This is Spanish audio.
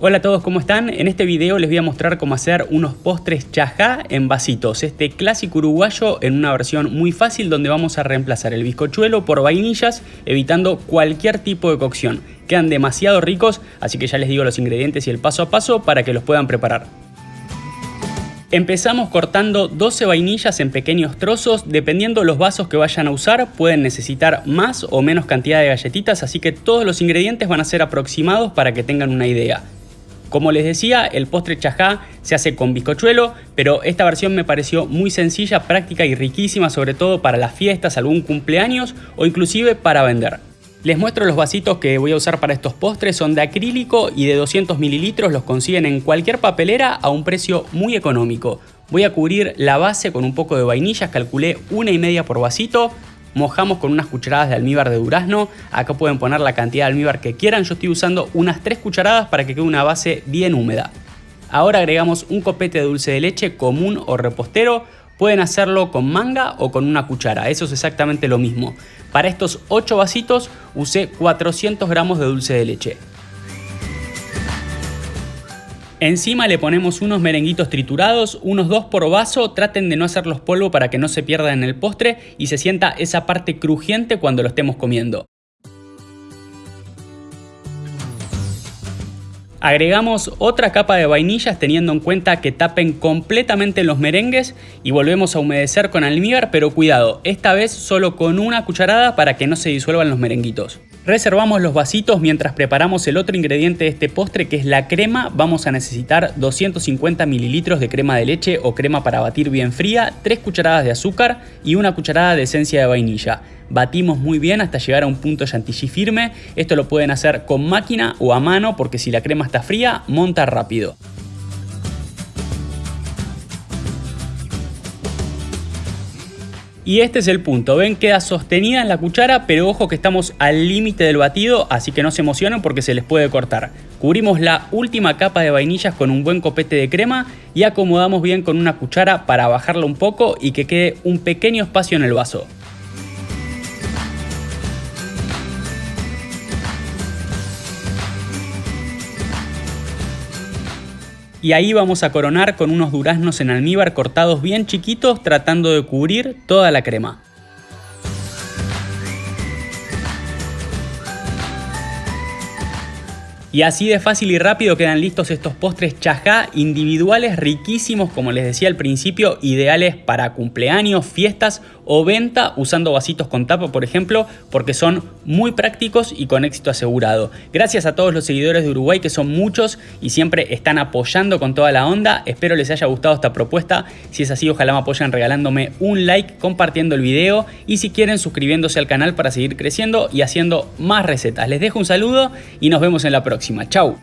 Hola a todos, ¿cómo están? En este video les voy a mostrar cómo hacer unos postres chajá en vasitos. Este clásico uruguayo en una versión muy fácil donde vamos a reemplazar el bizcochuelo por vainillas evitando cualquier tipo de cocción. Quedan demasiado ricos, así que ya les digo los ingredientes y el paso a paso para que los puedan preparar. Empezamos cortando 12 vainillas en pequeños trozos, dependiendo los vasos que vayan a usar pueden necesitar más o menos cantidad de galletitas, así que todos los ingredientes van a ser aproximados para que tengan una idea. Como les decía, el postre chajá se hace con bizcochuelo, pero esta versión me pareció muy sencilla, práctica y riquísima, sobre todo para las fiestas, algún cumpleaños o inclusive para vender. Les muestro los vasitos que voy a usar para estos postres, son de acrílico y de 200 mililitros, los consiguen en cualquier papelera a un precio muy económico. Voy a cubrir la base con un poco de vainillas, calculé una y media por vasito, mojamos con unas cucharadas de almíbar de durazno. Acá pueden poner la cantidad de almíbar que quieran. Yo estoy usando unas 3 cucharadas para que quede una base bien húmeda. Ahora agregamos un copete de dulce de leche común o repostero. Pueden hacerlo con manga o con una cuchara, eso es exactamente lo mismo. Para estos 8 vasitos usé 400 gramos de dulce de leche. Encima le ponemos unos merenguitos triturados, unos dos por vaso, traten de no hacerlos polvo para que no se pierda en el postre y se sienta esa parte crujiente cuando lo estemos comiendo. Agregamos otra capa de vainillas teniendo en cuenta que tapen completamente los merengues y volvemos a humedecer con almíbar, pero cuidado, esta vez solo con una cucharada para que no se disuelvan los merenguitos. Reservamos los vasitos mientras preparamos el otro ingrediente de este postre que es la crema. Vamos a necesitar 250 mililitros de crema de leche o crema para batir bien fría, 3 cucharadas de azúcar y una cucharada de esencia de vainilla. Batimos muy bien hasta llegar a un punto chantilly firme. Esto lo pueden hacer con máquina o a mano porque si la crema está fría, monta rápido. Y este es el punto, ven queda sostenida en la cuchara, pero ojo que estamos al límite del batido, así que no se emocionen porque se les puede cortar. Cubrimos la última capa de vainillas con un buen copete de crema y acomodamos bien con una cuchara para bajarla un poco y que quede un pequeño espacio en el vaso. Y ahí vamos a coronar con unos duraznos en almíbar cortados bien chiquitos tratando de cubrir toda la crema. Y así de fácil y rápido quedan listos estos postres chajá individuales riquísimos como les decía al principio, ideales para cumpleaños, fiestas o venta usando vasitos con tapa por ejemplo porque son muy prácticos y con éxito asegurado. Gracias a todos los seguidores de Uruguay que son muchos y siempre están apoyando con toda la onda. Espero les haya gustado esta propuesta. Si es así ojalá me apoyen regalándome un like, compartiendo el video y si quieren suscribiéndose al canal para seguir creciendo y haciendo más recetas. Les dejo un saludo y nos vemos en la próxima. Chau.